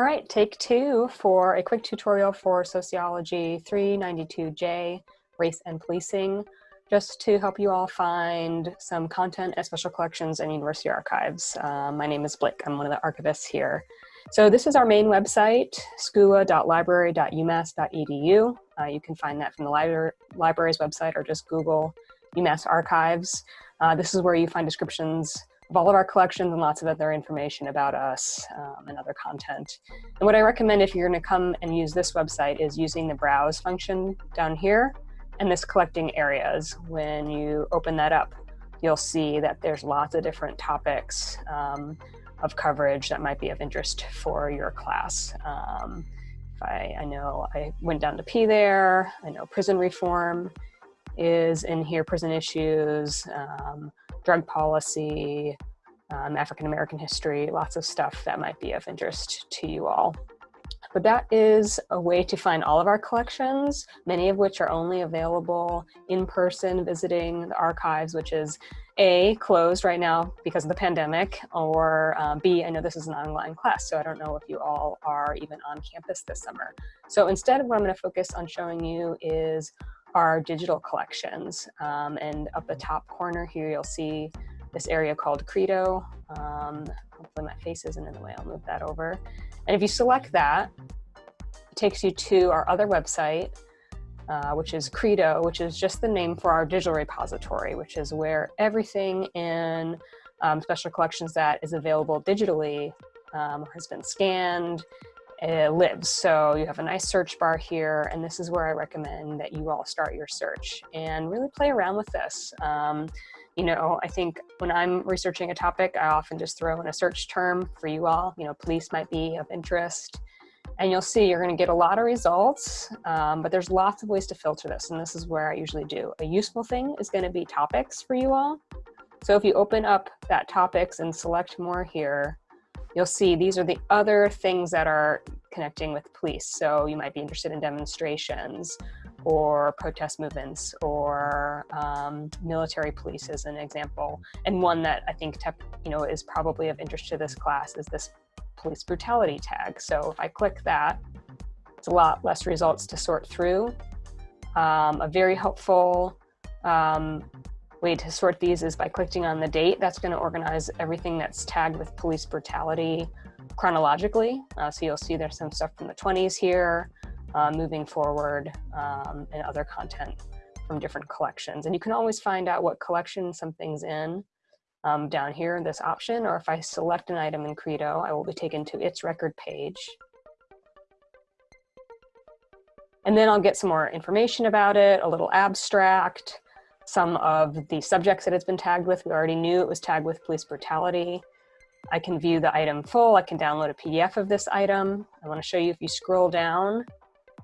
All right, take two for a quick tutorial for Sociology 392J, Race and Policing, just to help you all find some content at special collections and university archives. Um, my name is Blake, I'm one of the archivists here. So this is our main website, scua.library.umass.edu. Uh, you can find that from the library, library's website or just Google UMass Archives. Uh, this is where you find descriptions of all of our collections and lots of other information about us um, and other content. And what I recommend if you're gonna come and use this website is using the browse function down here and this collecting areas. When you open that up, you'll see that there's lots of different topics um, of coverage that might be of interest for your class. Um, I, I know I went down to P there, I know prison reform is in here, prison issues, um, drug policy, um, African American history, lots of stuff that might be of interest to you all. But that is a way to find all of our collections, many of which are only available in person visiting the archives, which is A, closed right now because of the pandemic, or um, B, I know this is an online class, so I don't know if you all are even on campus this summer. So instead, what I'm gonna focus on showing you is our digital collections. Um, and up the top corner here, you'll see this area called Credo. Um, hopefully my face isn't in the way, I'll move that over. And if you select that, it takes you to our other website, uh, which is Credo, which is just the name for our digital repository, which is where everything in um, special collections that is available digitally um, has been scanned uh, lives. So you have a nice search bar here, and this is where I recommend that you all start your search and really play around with this. Um, you know, I think when I'm researching a topic, I often just throw in a search term for you all. You know, police might be of interest. And you'll see you're going to get a lot of results, um, but there's lots of ways to filter this. And this is where I usually do. A useful thing is going to be topics for you all. So if you open up that topics and select more here, you'll see these are the other things that are connecting with police. So you might be interested in demonstrations or protest movements or um, military police as an example. And one that I think you know is probably of interest to this class is this police brutality tag. So if I click that, it's a lot less results to sort through. Um, a very helpful um, way to sort these is by clicking on the date. That's going to organize everything that's tagged with police brutality chronologically. Uh, so you'll see there's some stuff from the 20s here, uh, moving forward, um, and other content from different collections. And you can always find out what collection something's in um, down here in this option, or if I select an item in Credo, I will be taken to its record page. And then I'll get some more information about it, a little abstract, some of the subjects that it's been tagged with. We already knew it was tagged with police brutality. I can view the item full. I can download a PDF of this item. I want to show you if you scroll down,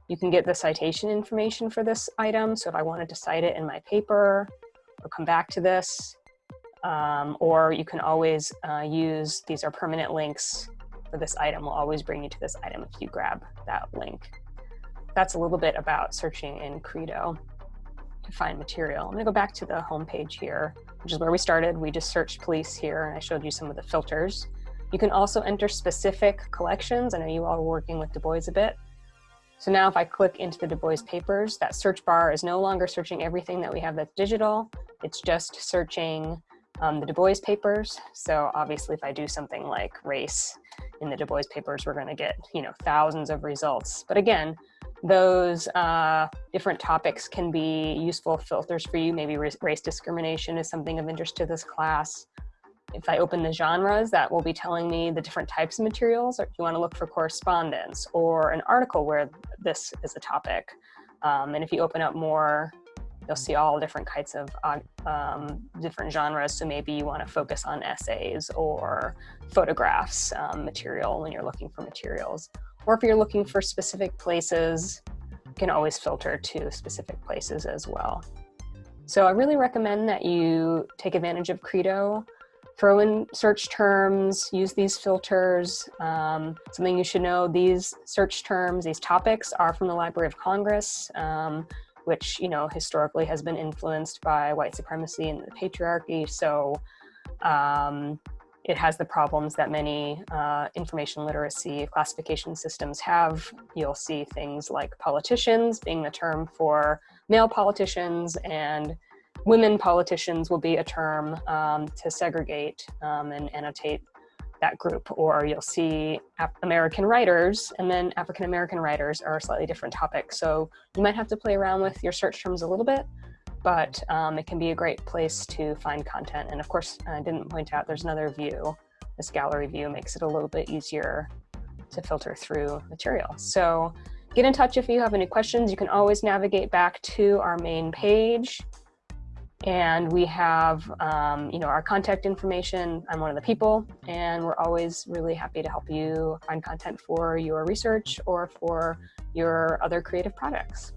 you can get the citation information for this item. So if I wanted to cite it in my paper, I'll come back to this. Um, or you can always uh, use, these are permanent links for this item. will always bring you to this item if you grab that link. That's a little bit about searching in Credo to find material. I'm gonna go back to the home page here, which is where we started. We just searched police here and I showed you some of the filters. You can also enter specific collections. I know you all are working with Du Bois a bit. So now if I click into the Du Bois papers, that search bar is no longer searching everything that we have that's digital. It's just searching um, the Du Bois papers. So obviously if I do something like race in the Du Bois papers, we're gonna get, you know, thousands of results. But again, those uh, different topics can be useful filters for you. Maybe race discrimination is something of interest to this class. If I open the genres, that will be telling me the different types of materials, or if you wanna look for correspondence or an article where this is a topic. Um, and if you open up more, you'll see all different kinds of uh, um, different genres. So maybe you wanna focus on essays or photographs um, material when you're looking for materials. Or if you're looking for specific places, you can always filter to specific places as well. So I really recommend that you take advantage of Credo, throw in search terms, use these filters. Um, something you should know, these search terms, these topics are from the Library of Congress, um, which you know historically has been influenced by white supremacy and the patriarchy. So um, it has the problems that many uh, information literacy classification systems have. You'll see things like politicians being the term for male politicians and women politicians will be a term um, to segregate um, and annotate that group. Or you'll see American writers and then African American writers are a slightly different topic. So you might have to play around with your search terms a little bit but um, it can be a great place to find content. And of course, I didn't point out there's another view. This gallery view makes it a little bit easier to filter through material. So get in touch if you have any questions. You can always navigate back to our main page. And we have, um, you know, our contact information. I'm one of the people, and we're always really happy to help you find content for your research or for your other creative projects.